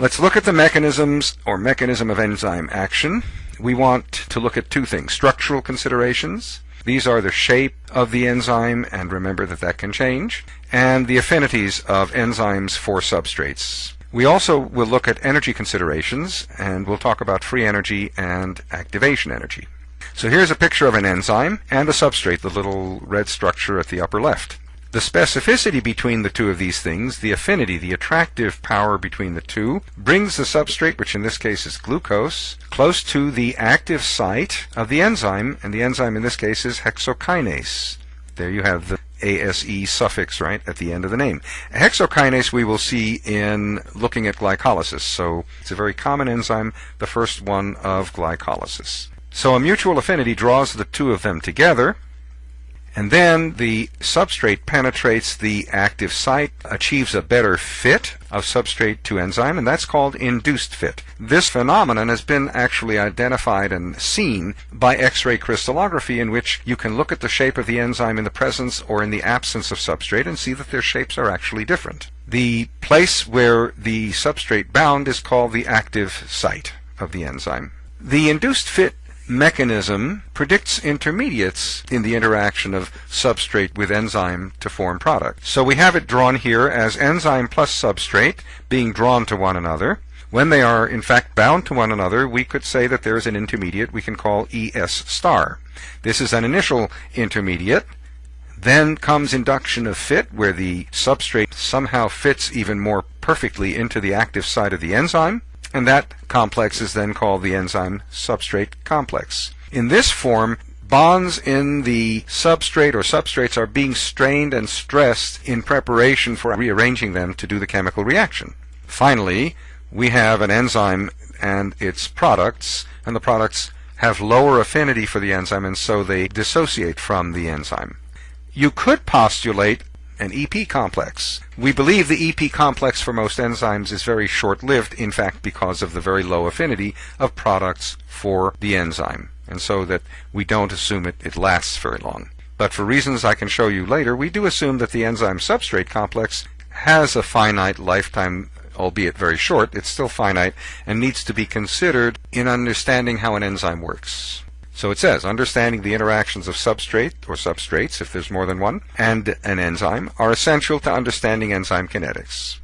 Let's look at the mechanisms or mechanism of enzyme action. We want to look at two things, structural considerations. These are the shape of the enzyme, and remember that that can change, and the affinities of enzymes for substrates. We also will look at energy considerations, and we'll talk about free energy and activation energy. So here's a picture of an enzyme and a substrate, the little red structure at the upper left. The specificity between the two of these things, the affinity, the attractive power between the two, brings the substrate, which in this case is glucose, close to the active site of the enzyme, and the enzyme in this case is hexokinase. There you have the ASE suffix, right, at the end of the name. Hexokinase we will see in looking at glycolysis, so it's a very common enzyme, the first one of glycolysis. So a mutual affinity draws the two of them together, and then the substrate penetrates the active site, achieves a better fit of substrate to enzyme, and that's called induced fit. This phenomenon has been actually identified and seen by X-ray crystallography in which you can look at the shape of the enzyme in the presence or in the absence of substrate and see that their shapes are actually different. The place where the substrate bound is called the active site of the enzyme. The induced fit mechanism predicts intermediates in the interaction of substrate with enzyme to form product. So we have it drawn here as enzyme plus substrate being drawn to one another. When they are in fact bound to one another, we could say that there is an intermediate we can call ES star. This is an initial intermediate. Then comes induction of fit, where the substrate somehow fits even more perfectly into the active site of the enzyme and that complex is then called the enzyme substrate complex. In this form, bonds in the substrate or substrates are being strained and stressed in preparation for rearranging them to do the chemical reaction. Finally, we have an enzyme and its products, and the products have lower affinity for the enzyme and so they dissociate from the enzyme. You could postulate an EP complex. We believe the EP complex for most enzymes is very short-lived, in fact, because of the very low affinity of products for the enzyme, and so that we don't assume it, it lasts very long. But for reasons I can show you later, we do assume that the enzyme substrate complex has a finite lifetime albeit very short, it's still finite and needs to be considered in understanding how an enzyme works. So it says, understanding the interactions of substrate or substrates, if there's more than one, and an enzyme are essential to understanding enzyme kinetics.